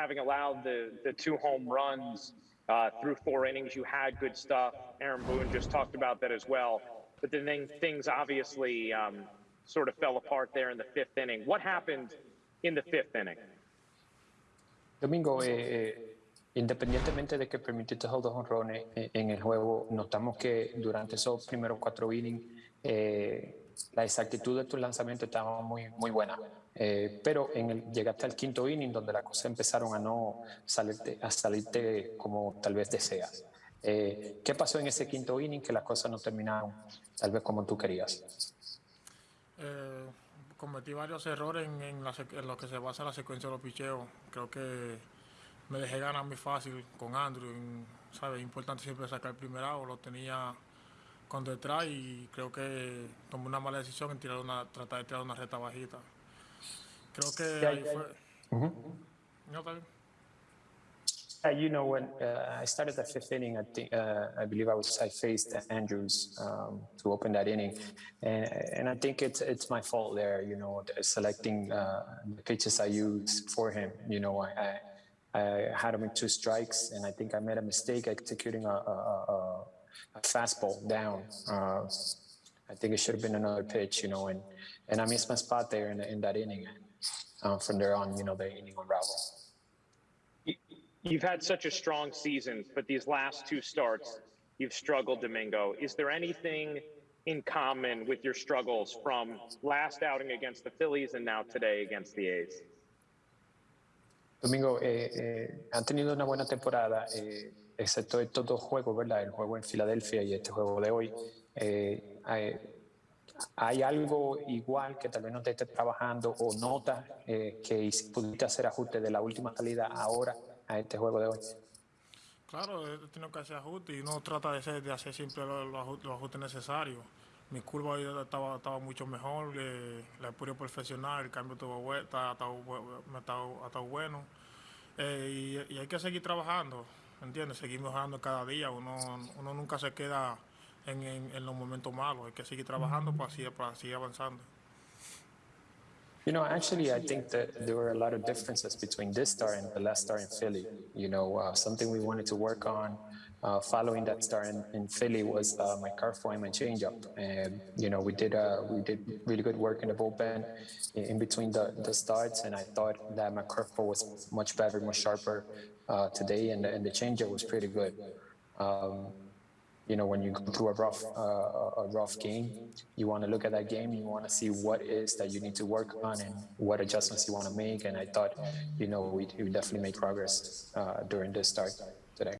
having allowed the, the two home runs uh, through four innings, you had good stuff. Aaron Boone just talked about that as well. But then things obviously um, sort of fell apart there in the fifth inning. What happened in the fifth inning? Domingo, eh, eh, independientemente de que permitiste dos honrones eh, en el juego, notamos que durante esos primeros cuatro innings eh, la exactitud de tu lanzamiento estaba muy, muy buena. Eh, pero en el, llegaste al quinto inning donde las cosas empezaron a no salirte, a salirte como tal vez deseas. Eh, ¿Qué pasó en ese quinto inning que las cosas no terminaron tal vez como tú querías? Eh, cometí varios errores en, en, la, en, lo que se basa la secuencia de los picheos. Creo que me dejé ganar muy fácil con Andrew. ¿sabes? Es importante siempre sacar el primer out. Lo tenía con detrás y creo que tomé una mala decisión en tirar una, tratar de tirar una reta bajita. Creo que yeah, ahí yeah. fue. Mm -hmm. No, está bien. Uh, you know, when uh, I started the fifth inning, I think uh, I believe I was I faced Andrus um, to open that inning, and, and I think it's it's my fault there. You know, selecting uh, the pitches I used for him. You know, I, I, I had him in two strikes, and I think I made a mistake executing a, a, a, a fastball down. Uh, I think it should have been another pitch. You know, and and I missed my spot there in, in that inning. Uh, from there on, you know, the inning unraveled. You've had such a strong season, but these last two starts, you've struggled, Domingo. Is there anything in common with your struggles from last outing against the Phillies and now today against the A's? Domingo, eh, eh, han tenido una buena temporada, eh, excepto estos dos juegos, ¿verdad? El juego en Filadelfia y este juego de hoy. Hay, hay, algo igual que tal vez no te esté trabajando o notas que pudiste hacer ajuste de la última salida ahora a este juego de hoy? Claro, he tenido que hacer ajustes y uno trata de hacer, de hacer siempre los, los ajustes necesarios. Mi curva estaba, estaba mucho mejor, eh, la pura profesional, el cambio estuvo está, está, bueno. Eh, y, hay que seguir trabajando, ¿entiendes? Seguir mejorando cada día. Uno, uno nunca se queda en, en, en los momentos malos, hay que seguir trabajando para, así, para seguir avanzando. You know, actually, I think that there were a lot of differences between this star and the last star in Philly. You know, uh, something we wanted to work on uh, following that star in, in Philly was uh, my curveball and my changeup. And you know, we did uh, we did really good work in the bullpen in, in between the, the starts, and I thought that my curveball was much better, much sharper uh, today, and, and the changeup was pretty good. Um, you know, when you go through a rough, uh, a rough game, you want to look at that game. You want to see what is that you need to work on and what adjustments you want to make. And I thought, you know, we, we definitely made progress uh, during this start.